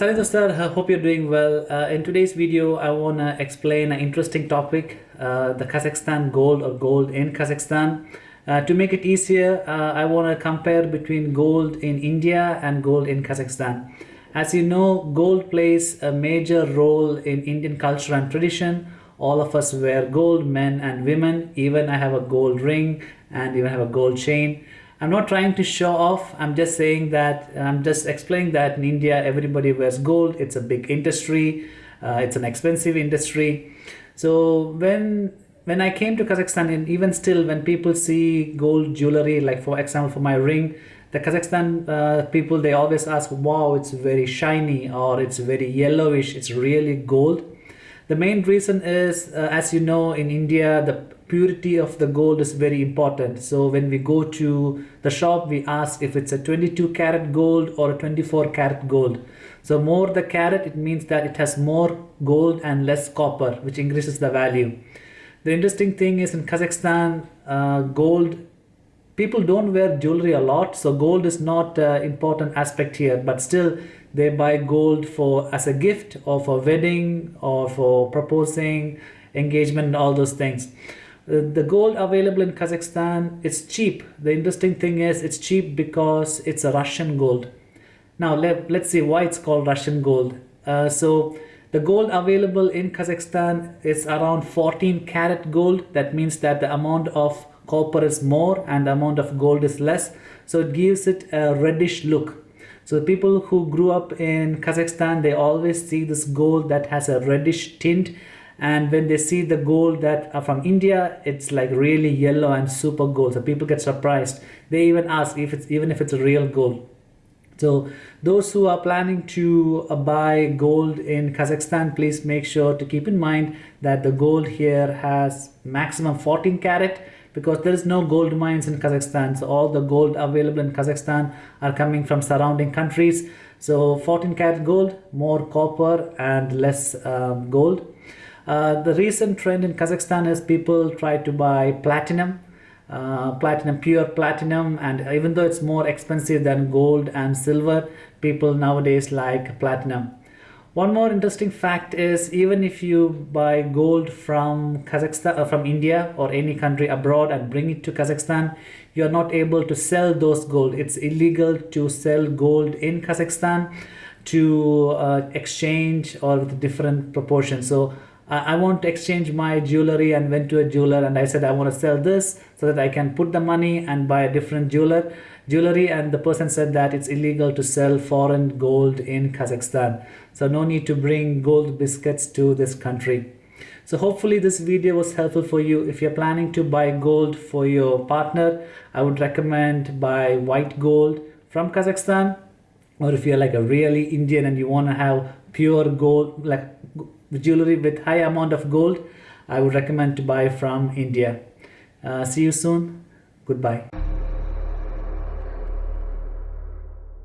Salim Dostar, I hope you're doing well. Uh, in today's video, I want to explain an interesting topic, uh, the Kazakhstan gold or gold in Kazakhstan. Uh, to make it easier, uh, I want to compare between gold in India and gold in Kazakhstan. As you know, gold plays a major role in Indian culture and tradition. All of us wear gold, men and women. Even I have a gold ring and even have a gold chain. I'm not trying to show off. I'm just saying that I'm just explaining that in India everybody wears gold. It's a big industry. Uh, it's an expensive industry. So when when I came to Kazakhstan and even still when people see gold jewelry, like for example for my ring, the Kazakhstan uh, people they always ask, "Wow, it's very shiny," or "It's very yellowish." It's really gold. The main reason is, uh, as you know, in India the purity of the gold is very important. So when we go to the shop, we ask if it's a 22 karat gold or a 24 karat gold. So more the carat, it means that it has more gold and less copper, which increases the value. The interesting thing is in Kazakhstan, uh, gold, people don't wear jewelry a lot. So gold is not an important aspect here, but still they buy gold for as a gift or for wedding or for proposing engagement all those things the gold available in Kazakhstan is cheap. The interesting thing is it's cheap because it's a Russian gold. Now let, let's see why it's called Russian gold. Uh, so the gold available in Kazakhstan is around 14 karat gold. That means that the amount of copper is more and the amount of gold is less. So it gives it a reddish look. So the people who grew up in Kazakhstan, they always see this gold that has a reddish tint and when they see the gold that are from India it's like really yellow and super gold. So people get surprised. They even ask if it's even if it's a real gold. So those who are planning to uh, buy gold in Kazakhstan please make sure to keep in mind that the gold here has maximum 14 karat because there is no gold mines in Kazakhstan. So all the gold available in Kazakhstan are coming from surrounding countries. So 14 karat gold more copper and less um, gold uh, the recent trend in Kazakhstan is people try to buy platinum, uh, platinum, pure platinum, and even though it's more expensive than gold and silver, people nowadays like platinum. One more interesting fact is even if you buy gold from Kazakhstan, uh, from India or any country abroad and bring it to Kazakhstan, you are not able to sell those gold. It's illegal to sell gold in Kazakhstan to uh, exchange or with different proportions. So I want to exchange my jewelry and went to a jeweler and I said I want to sell this so that I can put the money and buy a different jeweler. Jewelry and the person said that it's illegal to sell foreign gold in Kazakhstan. So no need to bring gold biscuits to this country. So hopefully this video was helpful for you. If you're planning to buy gold for your partner I would recommend buy white gold from Kazakhstan. Or if you're like a really Indian and you want to have pure gold like jewelry with high amount of gold I would recommend to buy from India. Uh, see you soon. Goodbye.